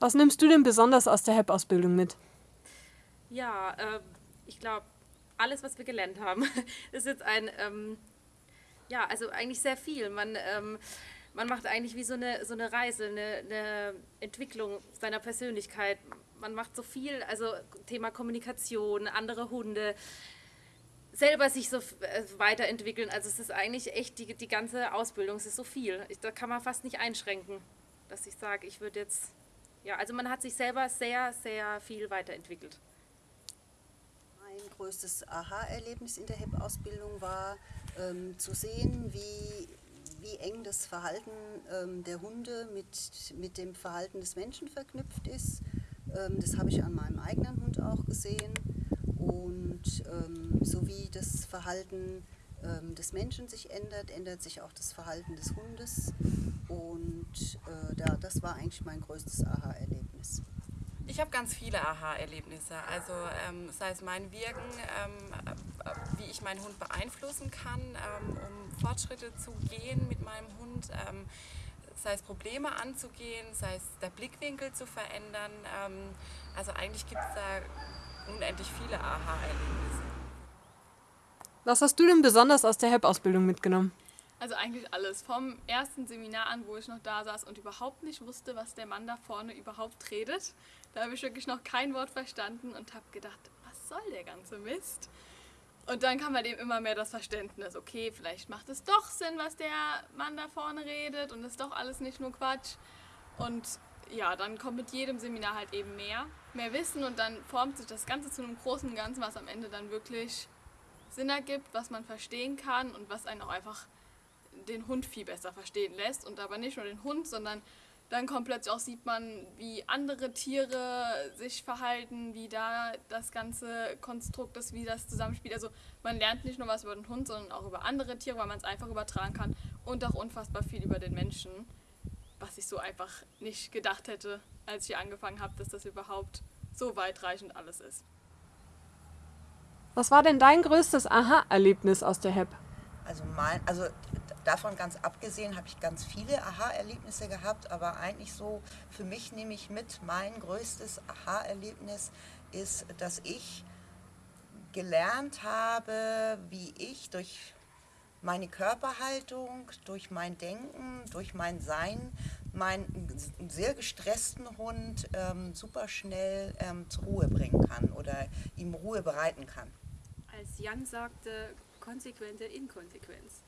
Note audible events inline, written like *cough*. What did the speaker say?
Was nimmst du denn besonders aus der HEP-Ausbildung mit? Ja, äh, ich glaube, alles, was wir gelernt haben, *laughs* ist jetzt ein, ähm, ja, also eigentlich sehr viel. Man, ähm, man macht eigentlich wie so eine, so eine Reise, eine, eine Entwicklung seiner Persönlichkeit. Man macht so viel, also Thema Kommunikation, andere Hunde, selber sich so äh, weiterentwickeln. Also es ist eigentlich echt die, die ganze Ausbildung, es ist so viel. Ich, da kann man fast nicht einschränken, dass ich sage, ich würde jetzt, ja, also man hat sich selber sehr, sehr viel weiterentwickelt. Mein größtes Aha-Erlebnis in der HEP-Ausbildung war ähm, zu sehen, wie, wie eng das Verhalten ähm, der Hunde mit, mit dem Verhalten des Menschen verknüpft ist. Ähm, das habe ich an meinem eigenen Hund auch gesehen. Und ähm, so wie das Verhalten ähm, des Menschen sich ändert, ändert sich auch das Verhalten des Hundes. Und äh, da, das war eigentlich mein größtes Aha-Erlebnis. Ich habe ganz viele Aha-Erlebnisse. Also ähm, sei es mein Wirken, ähm, wie ich meinen Hund beeinflussen kann, ähm, um Fortschritte zu gehen mit meinem Hund, ähm, sei es Probleme anzugehen, sei es der Blickwinkel zu verändern. Ähm, also eigentlich gibt es da unendlich viele Aha-Erlebnisse. Was hast du denn besonders aus der HEP-Ausbildung mitgenommen? Also eigentlich alles. Vom ersten Seminar an, wo ich noch da saß und überhaupt nicht wusste, was der Mann da vorne überhaupt redet. Da habe ich wirklich noch kein Wort verstanden und habe gedacht, was soll der ganze Mist? Und dann kam halt eben immer mehr das Verständnis, okay, vielleicht macht es doch Sinn, was der Mann da vorne redet und ist doch alles nicht nur Quatsch. Und ja, dann kommt mit jedem Seminar halt eben mehr, mehr Wissen und dann formt sich das Ganze zu einem großen Ganzen, was am Ende dann wirklich Sinn ergibt, was man verstehen kann und was einen auch einfach den Hund viel besser verstehen lässt. Und aber nicht nur den Hund, sondern dann kommt plötzlich auch, sieht man, wie andere Tiere sich verhalten, wie da das ganze Konstrukt ist, wie das zusammenspielt. Also man lernt nicht nur was über den Hund, sondern auch über andere Tiere, weil man es einfach übertragen kann und auch unfassbar viel über den Menschen, was ich so einfach nicht gedacht hätte, als ich hier angefangen habe, dass das überhaupt so weitreichend alles ist. Was war denn dein größtes Aha-Erlebnis aus der HEP? Also, mein, also davon ganz abgesehen habe ich ganz viele Aha-Erlebnisse gehabt, aber eigentlich so für mich nehme ich mit, mein größtes Aha-Erlebnis ist, dass ich gelernt habe, wie ich durch meine Körperhaltung, durch mein Denken, durch mein Sein, meinen sehr gestressten Hund ähm, super schnell ähm, zur Ruhe bringen kann oder ihm Ruhe bereiten kann. Als Jan sagte, konsequente Inkonsequenz.